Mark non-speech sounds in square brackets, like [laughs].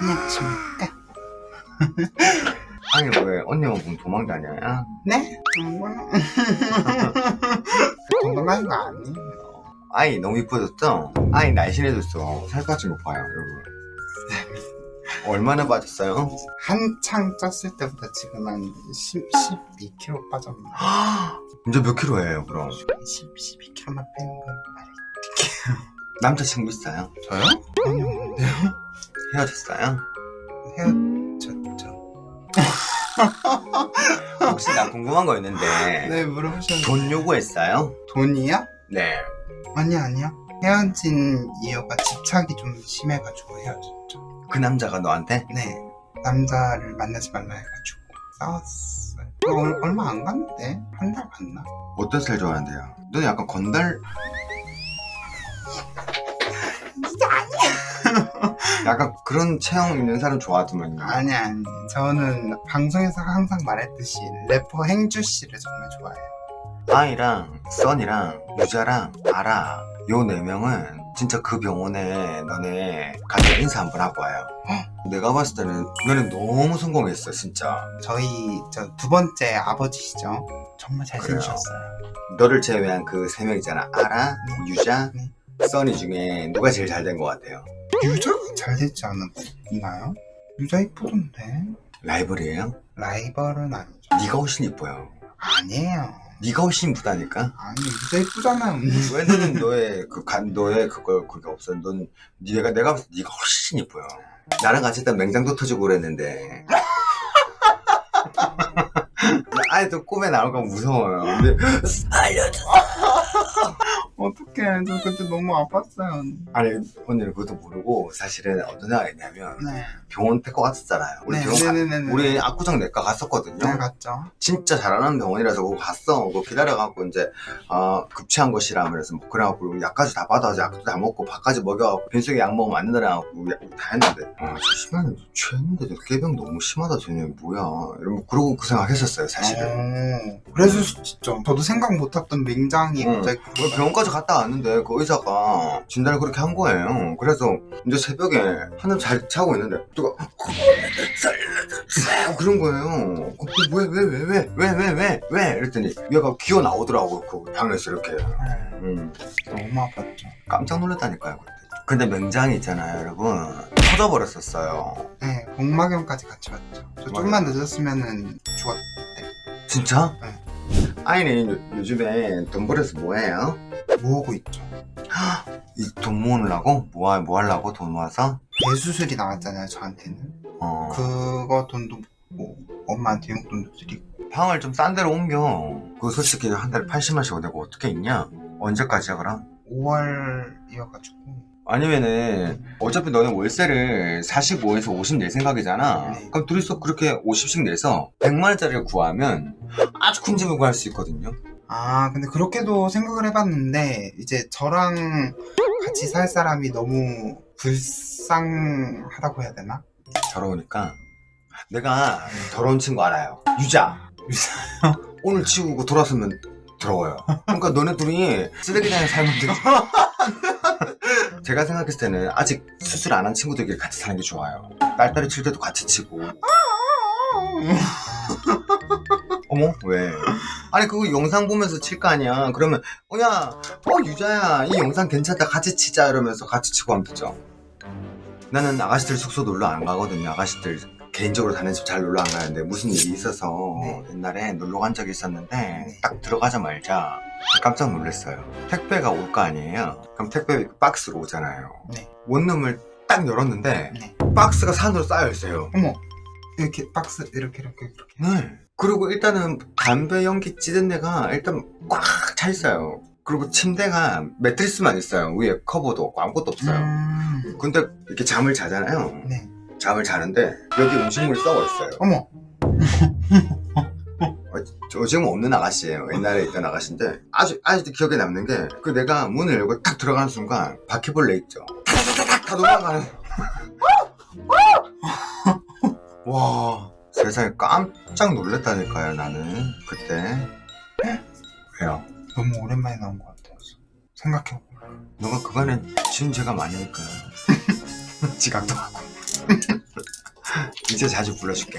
안녕하십니까 아니 왜 언니만 보면 도망다녀요? 네? [laughs] 도망가는 거 아니에요 아이 너무 이뻐졌죠? 아이 날씬해졌어 살 빠진 거 봐요 여러분 얼마나 빠졌어요? 한창 쪘을 때보다 지금 한 10, 12kg 빠졌나 [gasps] 이제 몇 킬로예요 그럼? 10, 12kg만 빼는 건 말이 남자친구 있어요? 저요? 아니요 없는데요 헤어졌어요? 헤어졌죠 [laughs] 혹시 나 궁금한 거 있는데 네 물어보셨는데 돈 요구했어요? 돈이요? 네 아니 아니요 헤어진 이유가 집착이 좀 심해가지고 헤어졌죠 그 남자가 너한테? 네 남자를 만나지 말라 해가지고 싸웠어요 얼, 얼마 안 갔는데 한 달 갔나? 어떤 스타일 좋아하는데요? 너는 약간 건달 진짜 아니야 약간 그런 체형 있는 사람 좋아하더만요. 아니 아니. 저는 방송에서 항상 말했듯이 래퍼 행주 씨를 정말 좋아해요. 아이랑 써니랑 유자랑 아라 요 네 명은 진짜 그 병원에 너네 가서 인사 한번 하고 와요. 내가 봤을 때는 너네 너무 성공했어 진짜. 저희 저 두 번째 아버지시죠? 정말 잘생기셨어요. 너를 제외한 그 세 명 있잖아. 아라, 유자, 네. 써니 중에 누가 제일 잘 된 것 같아요? 유자가 잘 되지 않았나요? 유자 이쁘던데. 라이벌이에요? 라이벌은 아니죠. 네가 훨씬 이뻐요. 아니에요. 네가 훨씬 이쁘다니까? 아니 유자 이쁘잖아요 왜 너는 너의 그 간 너의 그걸 그게 없어 넌 네가 내가 봤을 때 네가 훨씬 이뻐요. 나랑 같이 있다 맹장도 터지고 그랬는데. [laughs] 아이도 꿈에 나올까 무서워요. 근데 [laughs] 알려줘 어떡해 저 그때 너무 아팠어요 아니 언니는 그것도 모르고 사실은 어떤 애가 있냐면 네 병원 데리고 갔었잖아요 우리 네, 병원 가-. 우리 압구정 내과 갔었거든요 네 갔죠 진짜 잘하는 병원이라서 그거 갔어. 그거 기다려갖고 이제 어, 급체한 것이라 그래서 뭐 그래갖고 약까지 다 받아서 약도 다 먹고 밥까지 먹여갖고 빈속에 약 먹으면 안 된다고 다 했는데 아, 저 심하네. 취했는데 깨병 너무 심하다 쟤네 뭐야. 이러면 그러고 그 생각했었어요 사실은. 어, 그래서 진짜 저도 생각 못했던 맹장이 응. 갑자기 오늘 병원까지 갔다 왔는데 그 의사가 진단을 그렇게 한 거예요. 그래서 이제 새벽에 한참 잘 자고 있는데 누가 그런 거예요. 왜 왜 왜 왜 왜 왜 왜 왜 이랬더니 얘가 기어 나오더라고 그 방에서 이렇게. 네, 음, 너무 아팠죠 깜짝 놀랐다니까요 그때. 근데 맹장이 있잖아요 여러분 터져버렸었어요. 네 복막염까지 같이 왔죠 저 좀만 늦었으면 은 죽었대 진짜? 네. 아이는 요, 요즘에 돈 벌어서 뭐해요? 모으고 있죠 이돈 모으려고? 뭐, 하- 뭐 하려고 돈 모아서? 대수술이 나왔잖아요 저한테는 어. 그거 돈도 뭐 엄마한테 용돈도 드리고 방을 좀 싼 데로 옮겨. 그거 솔직히 한 달에 80만씩 내고 어떻게 있냐? 언제까지야, 그럼? 5월이어가지고 아니면은, 어차피 너는 월세를 45에서 50 낼 생각이잖아. 네. 그럼 둘이서 그렇게 50씩 내서 100만원짜리를 구하면 아주 큰 집을 구할 수 있거든요. 아 근데 그렇게도 생각을 해봤는데 이제 저랑 같이 살 사람이 너무 불쌍하다고 해야 되나? 더러우니까. 내가 더러운 친구 알아요. 유자. 유자요? [laughs] 오늘 치우고 돌아서면 더러워요. 그러니까 너네 둘이 쓰레기장에 살면 되지. [laughs] 제가 생각했을 때는 아직 수술 안 한 친구들끼리 같이 사는 게 좋아요. 딸딸이 칠 때도 같이 치고. [laughs] 어머? 왜? 아니 그거 영상 보면서 칠 거 아니야. 그러면 어야, 어 유자야, 이 영상 괜찮다. 같이 치자 이러면서 같이 치고 하면 되죠. 나는 아가씨들 숙소 놀러 안 가거든요. 아가씨들 개인적으로 다니는 집 잘 놀러 안 가는데 무슨 일이 있어서 네. 옛날에 놀러 간 적이 있었는데 네. 딱 들어가자마자 깜짝 놀랐어요. 택배가 올 거 아니에요. 그럼 택배 박스로 오잖아요. 네. 원룸을 딱 열었는데 네. 박스가 산으로 쌓여 있어요. 어머 이렇게 박스 이렇게 이렇게 이렇게 네. 그리고 일단은 담배 연기 찌든 데가 일단 꽉 차 있어요. 그리고 침대가 매트리스만 있어요. 위에 커버도 없고 아무것도 없어요. 음... 근데 이렇게 잠을 자잖아요. 네 잠을 자는데 여기 음식물이 썩어 있어요. 어머 [laughs] 저 지금 없는 아가씨예요. 옛날에 있던 아가씨인데 아주 아직도 기억에 남는 게 그 내가 문을 열고 딱 들어가는 순간 바퀴벌레 있죠. 다 도망가는. [laughs] 와 세상에 깜짝 놀랐다니까요 나는 그때 왜요? 너무 오랜만에 나온 것 같아요 생각해보면 너가 그간에 지은 죄가 많으니까 [laughs] 지각도 하고. [laughs] 이제 자주 불러줄게.